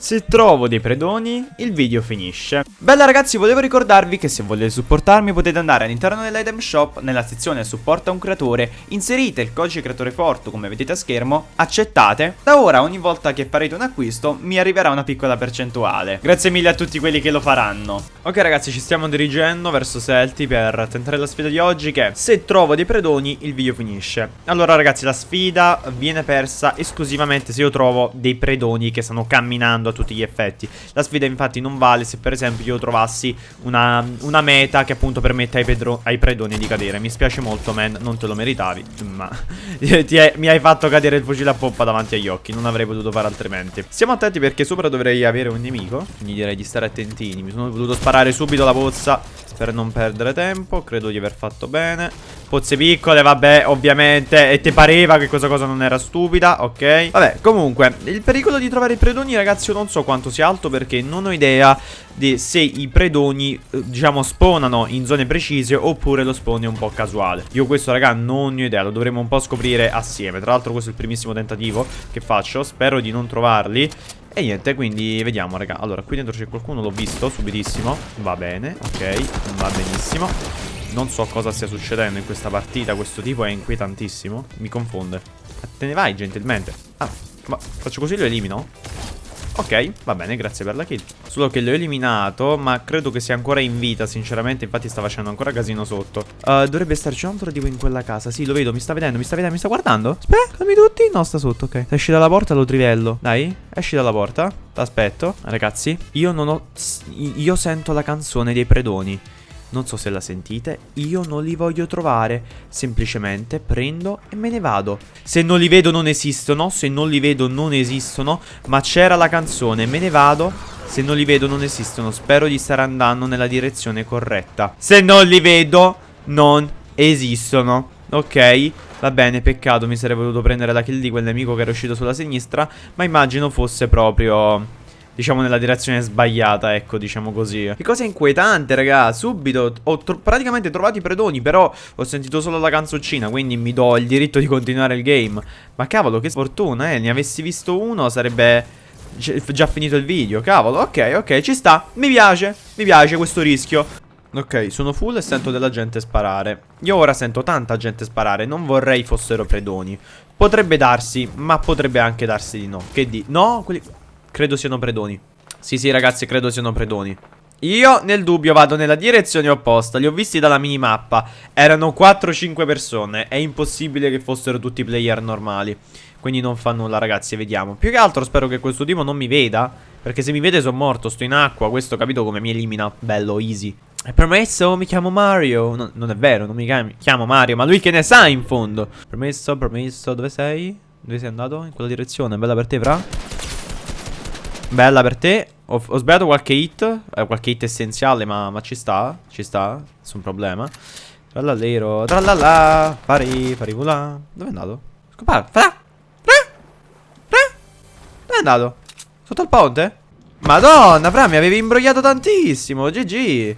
Se trovo dei predoni, il video finisce. Bella ragazzi, volevo ricordarvi che se volete supportarmi potete andare all'interno dell'item shop, nella sezione supporta un creatore, inserite il codice creatore forte come vedete a schermo, accettate. Da ora ogni volta che farete un acquisto mi arriverà una piccola percentuale. Grazie mille a tutti quelli che lo faranno. Ok ragazzi, ci stiamo dirigendo verso Selti per tentare la sfida di oggi che se trovo dei predoni il video finisce. Allora ragazzi, la sfida viene persa esclusivamente se io trovo dei predoni che stanno camminando a tutti gli effetti. La sfida infatti non vale se per esempio io trovassi una, una meta che appunto permette ai, pedro, ai, predoni di cadere. Mi spiace molto man, non te lo meritavi, ma è, mi hai fatto cadere il fucile a poppa davanti agli occhi, non avrei potuto fare altrimenti. Stiamo attenti perché sopra dovrei avere un nemico, quindi direi di stare attentini. Mi sono voluto sparare subito la pozza per non perdere tempo, credo di aver fatto bene. Pozze piccole, vabbè, ovviamente. E ti pareva che questa cosa non era stupida, ok? Vabbè, comunque, il pericolo di trovare i predoni, ragazzi, io non so quanto sia alto perché non ho idea di se i predoni, eh, diciamo, spawnano in zone precise oppure lo spawn è un po' casuale. Io questo, raga, non ho idea, lo dovremo un po' scoprire assieme. Tra l'altro questo è il primissimo tentativo che faccio, spero di non trovarli. E niente, quindi vediamo, raga. Allora, qui dentro c'è qualcuno, l'ho visto subitissimo. Va bene, ok, va benissimo. Non so cosa stia succedendo in questa partita Questo tipo è inquietantissimo. Mi confonde. Te ne vai gentilmente. Ah, ma faccio così lo elimino? Ok, va bene, grazie per la kill. Solo che l'ho eliminato, ma credo che sia ancora in vita, sinceramente. Infatti sta facendo ancora casino sotto. Uh, Dovrebbe starci un altro tipo in quella casa. Sì, lo vedo, mi sta vedendo, mi sta vedendo, mi sta guardando. Aspetta, calmi tutti. No, sta sotto, ok. Esci dalla porta lo trivello. Dai, esci dalla porta. T'aspetto Ragazzi, io non ho... Io sento la canzone dei predoni non so se la sentite, io non li voglio trovare, semplicemente prendo e me ne vado. Se non li vedo non esistono, se non li vedo non esistono, ma c'era la canzone, me ne vado. Se non li vedo non esistono, spero di stare andando nella direzione corretta. Se non li vedo non esistono, ok? Va bene, peccato, mi sarei voluto prendere la kill di quel nemico che era uscito sulla sinistra, ma immagino fosse proprio diciamo nella direzione sbagliata, ecco, diciamo così. Che cosa inquietante, raga, subito ho tro praticamente trovato i predoni, però ho sentito solo la canzoncina, quindi mi do il diritto di continuare il game. Ma cavolo, che sfortuna, eh, ne avessi visto uno sarebbe già finito il video, cavolo, ok, ok, ci sta, mi piace, mi piace questo rischio. Ok, sono full e sento della gente sparare. Io ora sento tanta gente sparare, non vorrei fossero predoni. Potrebbe darsi, ma potrebbe anche darsi di no. Che di... No, quelli... Credo siano predoni. Sì sì ragazzi credo siano predoni. Io nel dubbio vado nella direzione opposta. Li ho visti dalla minimappa. Erano 4-5 persone. È impossibile che fossero tutti player normali. Quindi non fa nulla ragazzi Vediamo. Più che altro spero che questo tipo non mi veda Perché se mi vede sono morto Sto in acqua Questo capito come mi elimina? Bello easy. È promesso mi chiamo Mario. No, Non è vero non mi chiamo Mario Ma lui che ne sa in fondo. Promesso promesso Dove sei? Dove sei andato? In quella direzione Bella per te fra Bella per te. Ho, ho sbagliato qualche hit. Eh, qualche hit essenziale, ma, ma, ci sta. Ci sta. Nessun problema. Trallallero. Trallalla. Fari vula. Dove è andato? Scopare. Fra. Fra. Fra. Dove è andato? Sotto il ponte? Madonna, Fra, mi avevi imbrogliato tantissimo. GG.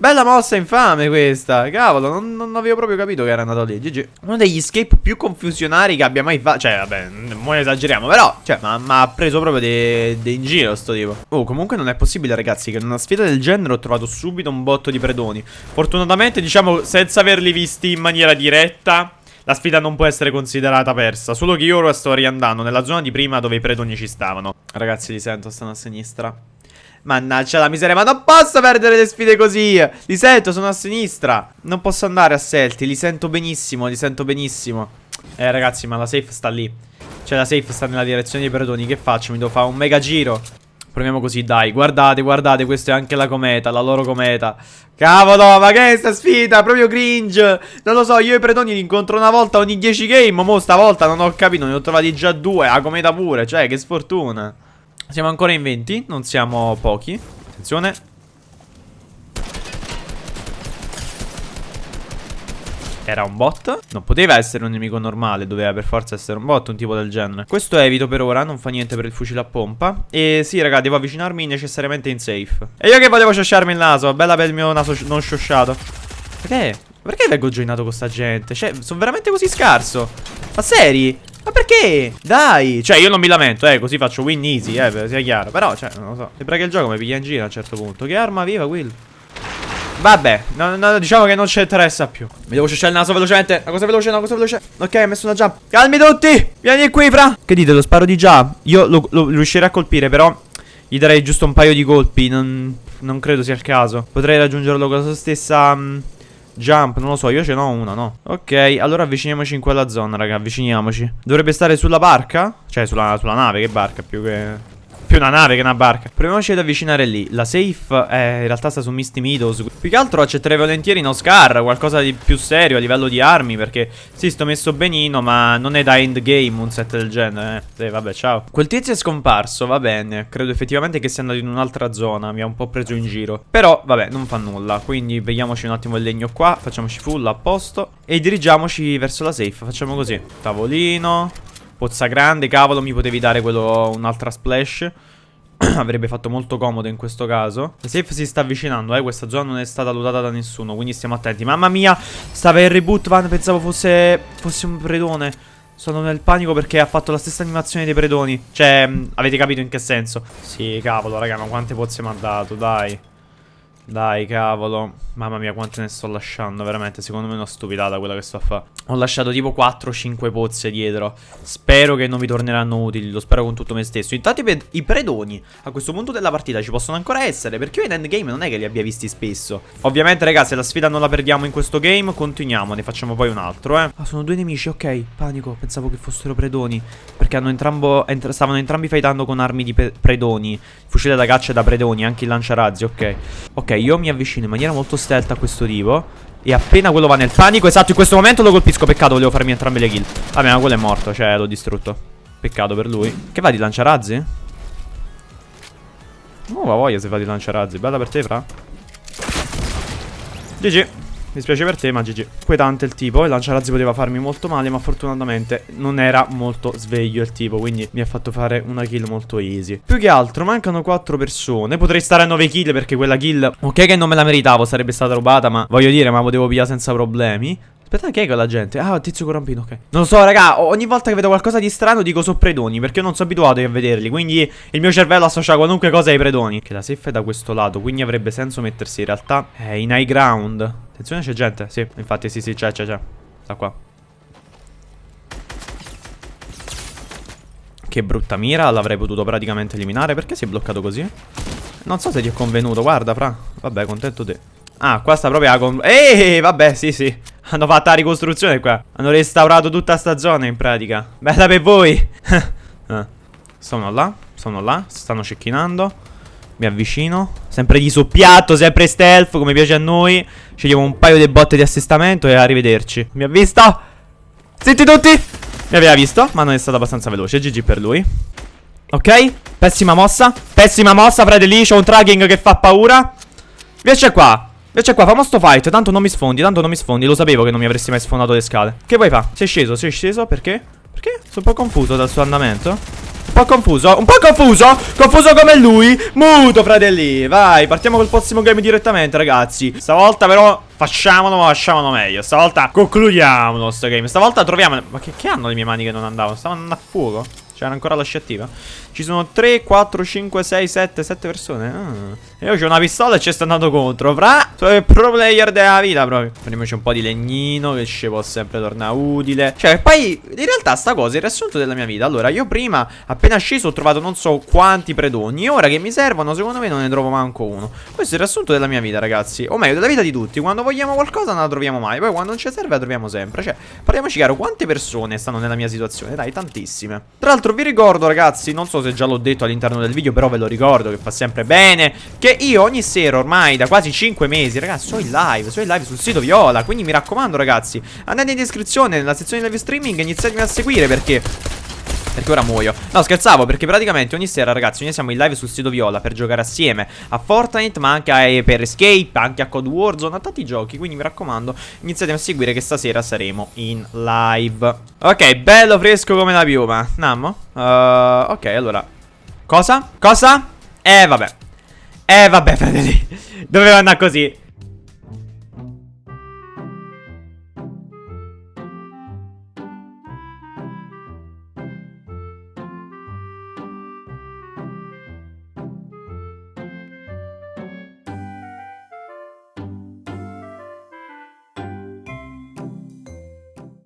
Bella mossa infame questa. Cavolo non, non, avevo proprio capito che era andato lì. GG Uno degli escape più confusionari che abbia mai fatto Cioè vabbè non esageriamo Però cioè mi ha preso proprio di in giro sto tipo. Oh comunque non è possibile ragazzi Che in una sfida del genere ho trovato subito un botto di predoni. Fortunatamente diciamo senza averli visti in maniera diretta la sfida non può essere considerata persa. Solo che io ora sto riandando nella zona di prima dove i predoni ci stavano. Ragazzi li sento, stanno a sinistra Mannaggia la miseria, ma non posso perdere le sfide così. Li sento, sono a sinistra. Non posso andare a Selti, li sento benissimo, li sento benissimo. Eh ragazzi, ma la safe sta lì. Cioè la safe sta nella direzione dei predoni, che faccio? Mi devo fare un mega giro. Proviamo così, dai. Guardate, guardate, questa è anche la cometa, la loro cometa. Cavolo, ma che è sta sfida? Proprio cringe. Non lo so, io i predoni li incontro una volta ogni 10 game. Mo stavolta non ho capito, ne ho trovati già due. La cometa pure, cioè, che sfortuna. Siamo ancora in 20, non siamo pochi. Attenzione. Era un bot? Non poteva essere un nemico normale, doveva per forza essere un bot, un tipo del genere. Questo evito per ora, non fa niente per il fucile a pompa. E sì, raga, devo avvicinarmi necessariamente in safe. E io che volevo sciosciarmi il naso, bella per il mio naso non sciosciato. Perché? Perché vengo joinato con sta gente? Cioè, sono veramente così scarso? Ma seri? Ma perché? Dai! Cioè, io non mi lamento, eh, così faccio win easy, eh, sia chiaro. Però, cioè, non lo so. Sembra che il gioco mi piglia in giro a un certo punto. Che arma viva, Will? Vabbè, no, no, diciamo che non ci interessa più. Mi devo ciucciare il naso velocemente. Una cosa veloce, una cosa veloce. Ok, ho messo una jump. Calmi tutti! Vieni qui, fra! Che dite, lo sparo di già? Io lo, lo riuscirei a colpire, però gli darei giusto un paio di colpi. Non, non credo sia il caso. Potrei raggiungerlo con la stessa... Um, Jump, non lo so, io ce n'ho una, no? Ok, allora avviciniamoci in quella zona, raga, avviciniamoci Dovrebbe stare sulla barca? Cioè, sulla, sulla nave, che barca, più che più una nave che una barca. Proviamoci ad avvicinare lì. La safe eh, in realtà sta su Misty Meadows. Più che altro accetterei volentieri in Oscar, qualcosa di più serio a livello di armi. Perché sì, sto messo benino, ma non è da endgame un set del genere. Eh. Sì, vabbè, ciao. Quel tizio è scomparso, va bene. Credo effettivamente che sia andato in un'altra zona. Mi ha un po' preso in giro. Però, vabbè, non fa nulla. Quindi vediamoci un attimo il legno qua. Facciamoci full a posto. E dirigiamoci verso la safe. Facciamo così. Tavolino. Pozza grande, cavolo, mi potevi dare quello, un'altra splash. Avrebbe fatto molto comodo in questo caso. La safe si sta avvicinando, eh. Questa zona non è stata lootata da nessuno, quindi stiamo attenti. Mamma mia, stava il reboot, van. Pensavo fosse, fosse un predone. Sono nel panico perché ha fatto la stessa animazione dei predoni. Cioè, avete capito in che senso? Sì, cavolo, raga, ma quante pozze mi ha dato, dai. Dai, cavolo. Mamma mia, quante ne sto lasciando, veramente. Secondo me è una stupidata quella che sto a fare. Ho lasciato tipo 4-5 pozze dietro. Spero che non mi torneranno utili, lo spero con tutto me stesso. Intanto i, predoni a questo punto della partita ci possono ancora essere, perché io in endgame non è che li abbia visti spesso. Ovviamente, ragazzi, la sfida non la perdiamo in questo game, continuiamo, ne facciamo poi un altro, eh. Ah, sono due nemici, ok. Panico, pensavo che fossero predoni. Perché hanno entrambo, entr stavano entrambi fightando con armi di predoni. Fucile da caccia da predoni, anche il lanciarazzi, ok. Ok, io mi avvicino in maniera molto stealth a questo tipo e appena quello va nel panico Esatto in questo momento lo colpisco. Peccato volevo farmi entrambe le kill. Vabbè ma quello è morto Cioè l'ho distrutto. Peccato per lui. Che va di lanciarazzi? Oh va voglia se va di lanciarazzi Bella per te fra. GG mi spiace per te, ma GG. Inquietante il tipo. Il lanciarazzi poteva farmi molto male, ma fortunatamente non era molto sveglio il tipo. Quindi mi ha fatto fare una kill molto easy. Più che altro, mancano 4 persone. Potrei stare a 9 kill perché quella kill... Ok che non me la meritavo, sarebbe stata rubata, ma voglio dire, ma potevo pigliare senza problemi. Aspetta, che è quella gente? Ah, tizio corampino, ok. Non so, raga, ogni volta che vedo qualcosa di strano dico so predoni, perché non sono abituato a vederli, quindi il mio cervello associa qualunque cosa ai predoni. Che la safe è da questo lato, quindi avrebbe senso mettersi in realtà eh, in high ground. Attenzione, c'è gente, sì, infatti, sì, sì, c'è, c'è, c'è. Sta qua. Che brutta mira, l'avrei potuto praticamente eliminare. Perché si è bloccato così? Non so se ti è convenuto, guarda, fra. Vabbè, contento te. Ah, qua sta proprio la con... Ehi, vabbè, sì, sì. Hanno fatto la ricostruzione qua. Hanno restaurato tutta sta zona in pratica. Bella per voi. ah. Sono là, sono là, stanno cecchinando. Mi avvicino. Sempre di soppiatto, sempre stealth, come piace a noi. Scegliamo un paio di botte di assestamento e arrivederci. Mi ha visto? Zitti tutti! Mi aveva visto, ma non è stato abbastanza veloce. GG per lui. Ok, pessima mossa. Pessima mossa, fratelli. C'ho un tracking che fa paura. Vieni qua. Invece qua, famo sto fight, tanto non mi sfondi, tanto non mi sfondi Lo sapevo che non mi avresti mai sfondato le scale Che vuoi fa? Sei sceso, sei sceso, perché? Perché? Sono un po' confuso dal suo andamento Un po' confuso, un po' confuso Confuso come lui Muto, fratelli Vai, partiamo col prossimo game direttamente, ragazzi Stavolta però facciamolo, ma facciamolo meglio Stavolta concludiamolo sto game Stavolta troviamo Ma che, che hanno le mie mani che non andavano? Stavano andando a fuoco? C'era ancora la scia attiva? Ci sono 3, 4, 5, 6, 7, 7 persone. Ah. E io ho una pistola e ci sto andando contro. Fra, pro player della vita proprio. Prendiamoci un po' di legnino che ci può sempre tornare utile. Cioè, poi, in realtà sta cosa è il riassunto della mia vita. Allora, io prima, appena sceso, ho trovato non so quanti predoni. Ora che mi servono, secondo me non ne trovo manco uno. Questo è il riassunto della mia vita, ragazzi. O meglio, della vita di tutti. Quando vogliamo qualcosa non la troviamo mai. Poi quando non ci serve la troviamo sempre. Cioè, parliamoci chiaro, quante persone stanno nella mia situazione? Dai, tantissime. Tra l'altro, vi ricordo, ragazzi, non so se già l'ho detto all'interno del video Però ve lo ricordo che fa sempre bene Che io ogni sera ormai da quasi 5 mesi Ragazzi sono in live, sono in live sul sito Viola Quindi mi raccomando ragazzi Andate in descrizione nella sezione live streaming e iniziatemi a seguire perché perché ora muoio. No scherzavo perché praticamente ogni sera ragazzi Noi siamo in live sul sito Viola per giocare assieme A Fortnite ma anche a, per Escape Anche a Code Warzone A tanti giochi Quindi mi raccomando Iniziate a seguire che stasera saremo in live. Ok bello fresco come la piuma. Nammo? Uh, Ok allora. Cosa? Cosa? Eh vabbè. Eh vabbè fratelli. Doveva andare così